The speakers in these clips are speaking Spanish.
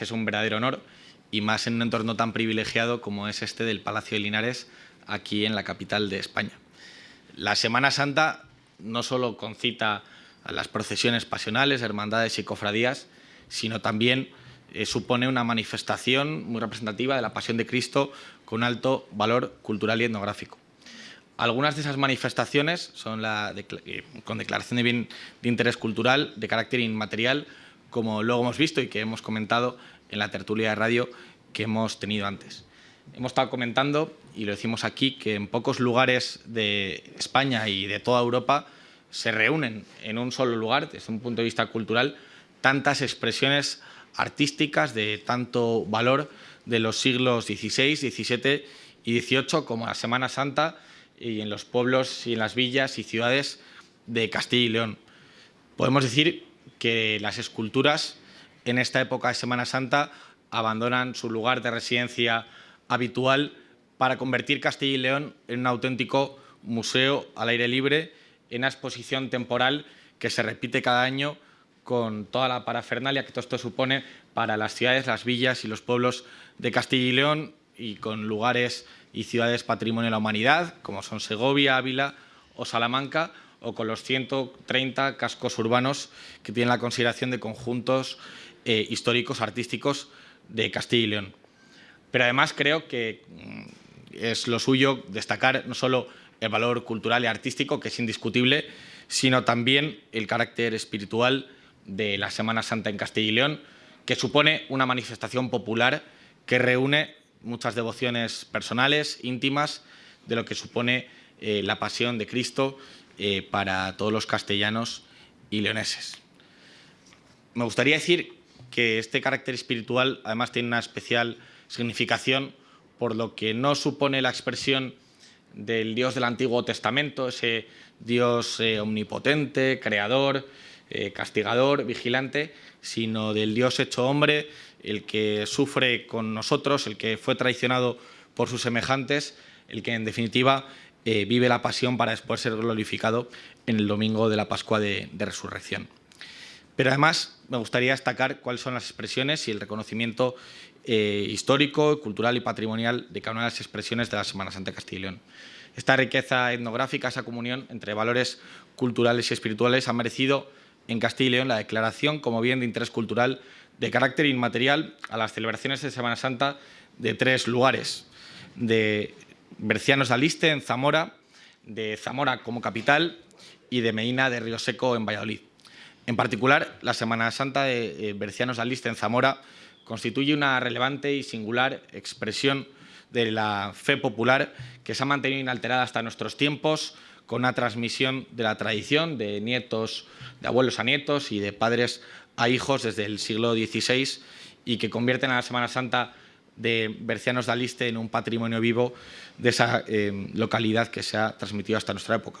Es un verdadero honor y más en un entorno tan privilegiado como es este del Palacio de Linares, aquí en la capital de España. La Semana Santa no solo concita a las procesiones pasionales, hermandades y cofradías, sino también eh, supone una manifestación muy representativa de la Pasión de Cristo con alto valor cultural y etnográfico. Algunas de esas manifestaciones son eh, con declaración de bien de interés cultural de carácter inmaterial, como luego hemos visto y que hemos comentado en la tertulia de radio que hemos tenido antes. Hemos estado comentando, y lo decimos aquí, que en pocos lugares de España y de toda Europa se reúnen en un solo lugar, desde un punto de vista cultural, tantas expresiones artísticas de tanto valor de los siglos XVI, XVII y XVIII, como la Semana Santa y en los pueblos y en las villas y ciudades de Castilla y León. Podemos decir que las esculturas en esta época de Semana Santa abandonan su lugar de residencia habitual para convertir Castilla y León en un auténtico museo al aire libre, en una exposición temporal que se repite cada año con toda la parafernalia que todo esto supone para las ciudades, las villas y los pueblos de Castilla y León y con lugares y ciudades patrimonio de la humanidad, como son Segovia, Ávila o Salamanca, o con los 130 cascos urbanos que tienen la consideración de conjuntos eh, históricos, artísticos de Castilla y León. Pero además creo que mm, es lo suyo destacar no solo el valor cultural y artístico, que es indiscutible, sino también el carácter espiritual de la Semana Santa en Castilla y León, que supone una manifestación popular que reúne muchas devociones personales, íntimas, de lo que supone eh, la pasión de Cristo eh, para todos los castellanos y leoneses. Me gustaría decir que este carácter espiritual además tiene una especial significación por lo que no supone la expresión del Dios del Antiguo Testamento, ese Dios eh, omnipotente, creador, eh, castigador, vigilante, sino del Dios hecho hombre, el que sufre con nosotros, el que fue traicionado por sus semejantes, el que en definitiva eh, vive la pasión para después ser glorificado en el domingo de la Pascua de resurrección. Pero además me gustaría destacar cuáles son las expresiones y el reconocimiento eh, histórico, cultural y patrimonial de cada una de las expresiones de la Semana Santa de Castilla y León. Esta riqueza etnográfica, esa comunión entre valores culturales y espirituales ha merecido en Castilla y León la declaración como bien de interés cultural de carácter inmaterial a las celebraciones de Semana Santa de tres lugares, de Bercianos de Aliste en Zamora, de Zamora como capital y de Medina de Río Seco en Valladolid. En particular, la Semana Santa de eh, Bercianos de Aliste en Zamora constituye una relevante y singular expresión de la fe popular que se ha mantenido inalterada hasta nuestros tiempos, con una transmisión de la tradición de nietos, de abuelos a nietos y de padres a hijos desde el siglo XVI y que convierten a la Semana Santa de Bercianos de Aliste en un patrimonio vivo de esa eh, localidad que se ha transmitido hasta nuestra época.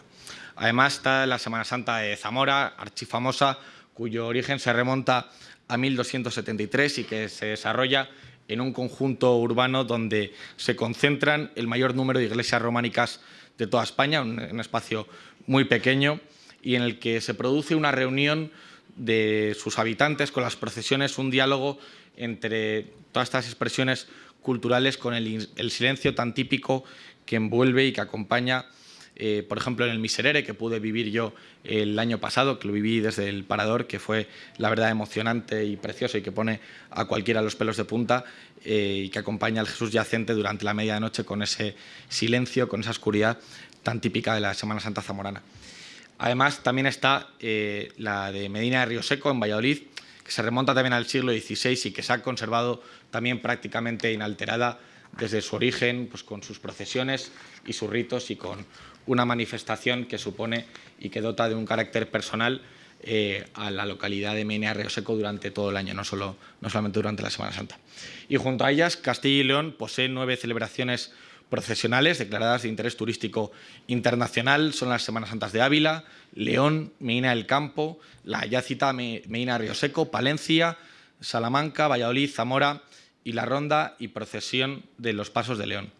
Además está la Semana Santa de Zamora, archifamosa, cuyo origen se remonta a 1273 y que se desarrolla en un conjunto urbano donde se concentran el mayor número de iglesias románicas de toda España, un, un espacio muy pequeño y en el que se produce una reunión de sus habitantes con las procesiones, un diálogo entre todas estas expresiones culturales con el, silencio tan típico que envuelve y que acompaña eh, por ejemplo, en el Miserere, que pude vivir yo el año pasado, que lo viví desde el Parador, que fue la verdad emocionante y precioso y que pone a cualquiera los pelos de punta eh, y que acompaña al Jesús yacente durante la medianoche con ese silencio, con esa oscuridad tan típica de la Semana Santa zamorana. Además, también está eh, la de Medina de Río Seco, en Valladolid, que se remonta también al siglo XVI y que se ha conservado también prácticamente inalterada desde su origen, pues con sus procesiones y sus ritos y con una manifestación que supone y que dota de un carácter personal eh, a la localidad de Menea Río Seco durante todo el año, no, solo, no solamente durante la Semana Santa. Y junto a ellas, Castilla y León posee nueve celebraciones procesionales declaradas de interés turístico internacional. Son las Semanas Santas de Ávila, León, Medina del Campo, la ya citada Medina Río Seco, Palencia, Salamanca, Valladolid, Zamora y la ronda y procesión de los Pasos de León.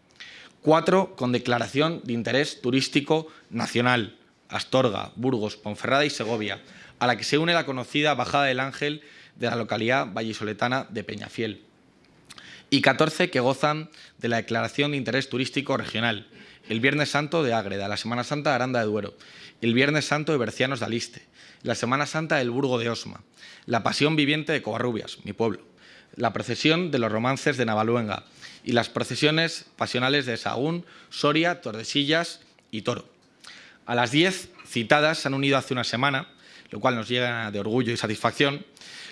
Cuatro con declaración de interés turístico nacional, Astorga, Burgos, Ponferrada y Segovia, a la que se une la conocida Bajada del Ángel de la localidad vallisoletana de Peñafiel. Y 14 que gozan de la Declaración de Interés Turístico Regional. El Viernes Santo de Ágreda, la Semana Santa de Aranda de Duero, el Viernes Santo de Bercianos de Aliste, la Semana Santa del Burgo de Osma, la Pasión Viviente de Covarrubias, mi pueblo, la procesión de los romances de Navaluenga y las procesiones pasionales de Sagún, Soria, Tordesillas y Toro. A las 10 citadas se han unido hace una semana, lo cual nos llega de orgullo y satisfacción,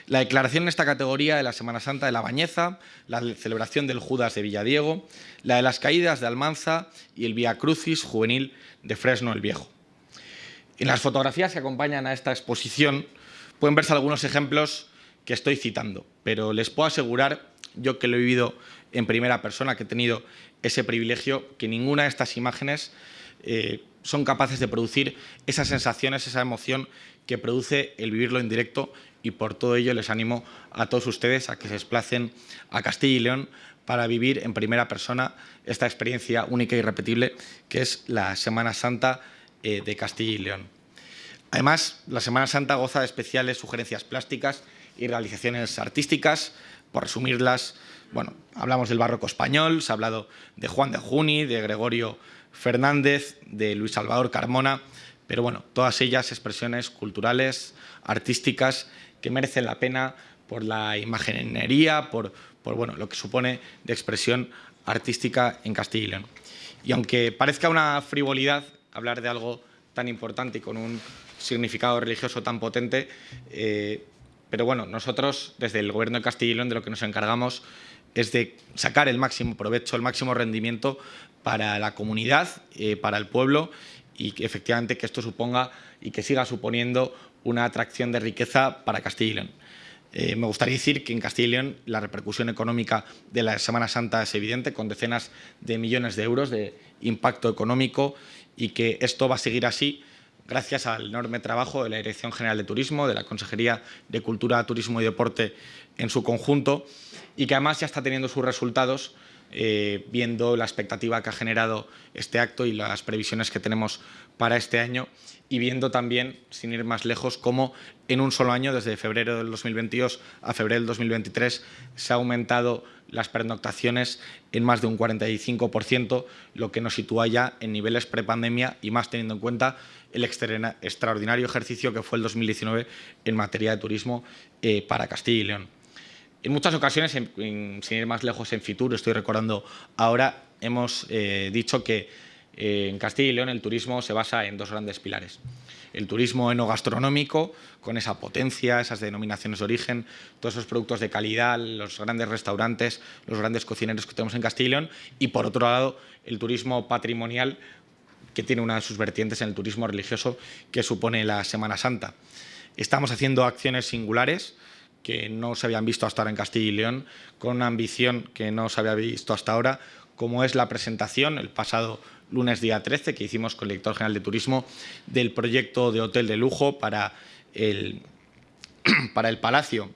la declaración en esta categoría de la Semana Santa de la Bañeza, la celebración del Judas de Villadiego, la de las caídas de Almanza y el Via Crucis juvenil de Fresno el Viejo. En las fotografías que acompañan a esta exposición pueden verse algunos ejemplos que estoy citando, pero les puedo asegurar, yo que lo he vivido en primera persona, que he tenido ese privilegio, que ninguna de estas imágenes eh, son capaces de producir esas sensaciones, esa emoción que produce el vivirlo en directo y por todo ello les animo a todos ustedes a que se desplacen a Castilla y León para vivir en primera persona esta experiencia única y irrepetible que es la Semana Santa eh, de Castilla y León. Además, la Semana Santa goza de especiales sugerencias plásticas y realizaciones artísticas. Por resumirlas, bueno, hablamos del barroco español, se ha hablado de Juan de Juni, de Gregorio Fernández, de Luis Salvador Carmona, pero bueno, todas ellas expresiones culturales, artísticas, que merecen la pena por la imaginería, por, bueno, lo que supone de expresión artística en Castilla y León. Y aunque parezca una frivolidad hablar de algo tan importante y con un significado religioso tan potente, eh, pero bueno, nosotros desde el Gobierno de Castilla y León de lo que nos encargamos es de sacar el máximo provecho, el máximo rendimiento para la comunidad, eh, para el pueblo y que efectivamente que esto suponga y que siga suponiendo una atracción de riqueza para Castilla y León. Eh, me gustaría decir que en Castilla y León la repercusión económica de la Semana Santa es evidente, con decenas de millones de euros de impacto económico y que esto va a seguir así gracias al enorme trabajo de la Dirección General de Turismo, de la Consejería de Cultura, Turismo y Deporte en su conjunto y que además ya está teniendo sus resultados eh, viendo la expectativa que ha generado este acto y las previsiones que tenemos para este año y viendo también, sin ir más lejos, cómo en un solo año, desde febrero del 2022 a febrero del 2023, se ha aumentado las pernoctaciones en más de un 45%, lo que nos sitúa ya en niveles prepandemia y más teniendo en cuenta el extraordinario ejercicio que fue el 2019 en materia de turismo eh, para Castilla y León. En muchas ocasiones, sin ir más lejos en Fitur, estoy recordando ahora, hemos eh, dicho que eh, en Castilla y León el turismo se basa en dos grandes pilares. El turismo enogastronómico, con esa potencia, esas denominaciones de origen, todos esos productos de calidad, los grandes restaurantes, los grandes cocineros que tenemos en Castilla y León, y por otro lado el turismo patrimonial, que tiene una de sus vertientes en el turismo religioso que supone la Semana Santa. Estamos haciendo acciones singulares, que no se habían visto hasta ahora en Castilla y León, con una ambición que no se había visto hasta ahora, como es la presentación el pasado lunes día 13 que hicimos con el director general de turismo del proyecto de hotel de lujo para el, para el Palacio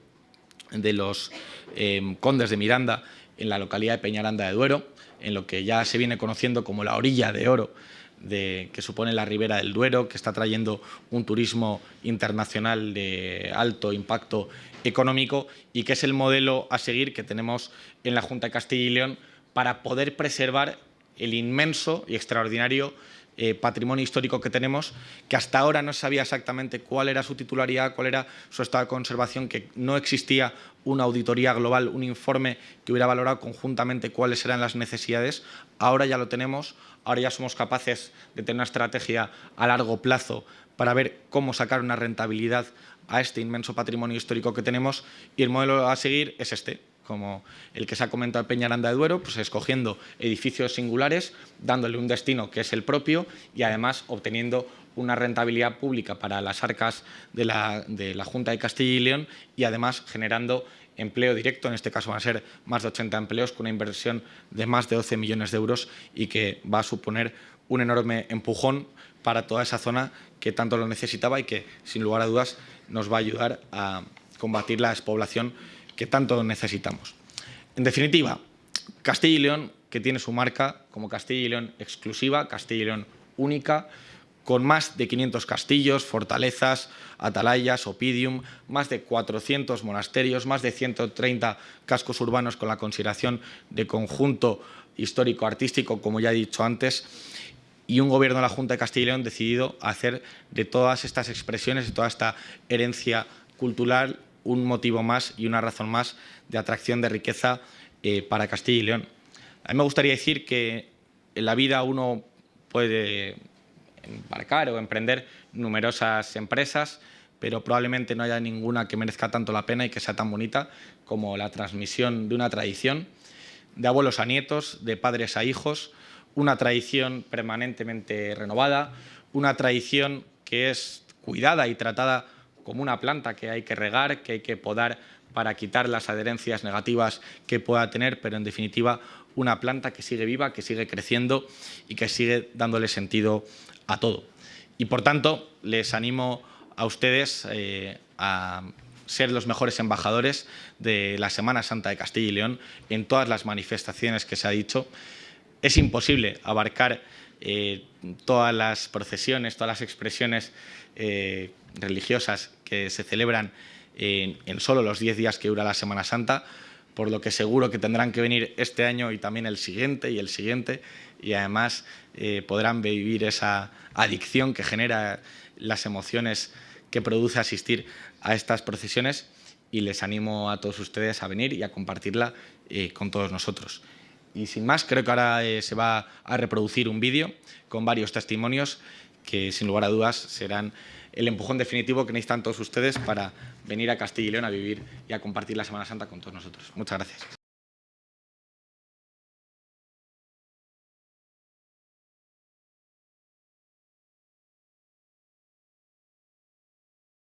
de los eh, Condes de Miranda en la localidad de Peñaranda de Duero, en lo que ya se viene conociendo como la orilla de oro de, que supone la Ribera del Duero, que está trayendo un turismo internacional de alto impacto económico y que es el modelo a seguir que tenemos en la Junta de Castilla y León para poder preservar el inmenso y extraordinario eh, patrimonio histórico que tenemos, que hasta ahora no sabía exactamente cuál era su titularidad, cuál era su estado de conservación, que no existía una auditoría global, un informe que hubiera valorado conjuntamente cuáles eran las necesidades. Ahora ya lo tenemos, ahora ya somos capaces de tener una estrategia a largo plazo para ver cómo sacar una rentabilidad a este inmenso patrimonio histórico que tenemos y el modelo a seguir es este, como el que se ha comentado en Peñaranda de Duero, pues escogiendo edificios singulares, dándole un destino que es el propio y además obteniendo una rentabilidad pública para las arcas de la, de la Junta de Castilla y León y además generando empleo directo, en este caso van a ser más de 80 empleos con una inversión de más de 12 millones de euros y que va a suponer un enorme empujón para toda esa zona que tanto lo necesitaba y que, sin lugar a dudas, nos va a ayudar a combatir la despoblación que tanto necesitamos. En definitiva, Castilla y León, que tiene su marca como Castilla y León exclusiva, Castilla y León única, con más de 500 castillos, fortalezas, atalayas, opidium, más de 400 monasterios, más de 130 cascos urbanos con la consideración de conjunto histórico-artístico, como ya he dicho antes, y un gobierno de la Junta de Castilla y León decidido hacer de todas estas expresiones, de toda esta herencia cultural, un motivo más y una razón más de atracción de riqueza eh, para Castilla y León. A mí me gustaría decir que en la vida uno puede embarcar o emprender numerosas empresas, pero probablemente no haya ninguna que merezca tanto la pena y que sea tan bonita como la transmisión de una tradición, de abuelos a nietos, de padres a hijos, una tradición permanentemente renovada, una tradición que es cuidada y tratada como una planta que hay que regar, que hay que podar para quitar las adherencias negativas que pueda tener, pero en definitiva una planta que sigue viva, que sigue creciendo y que sigue dándole sentido a todo. Y por tanto, les animo a ustedes eh, a ser los mejores embajadores de la Semana Santa de Castilla y León en todas las manifestaciones que se ha dicho. Es imposible abarcar eh, todas las procesiones, todas las expresiones eh, religiosas que se celebran en, en solo los 10 días que dura la Semana Santa, por lo que seguro que tendrán que venir este año y también el siguiente y el siguiente, y además eh, podrán vivir esa adicción que genera las emociones que produce asistir a estas procesiones y les animo a todos ustedes a venir y a compartirla eh, con todos nosotros. Y sin más, creo que ahora eh, se va a reproducir un vídeo con varios testimonios que sin lugar a dudas serán el empujón definitivo que necesitan todos ustedes para venir a Castilla y León a vivir y a compartir la Semana Santa con todos nosotros. Muchas gracias.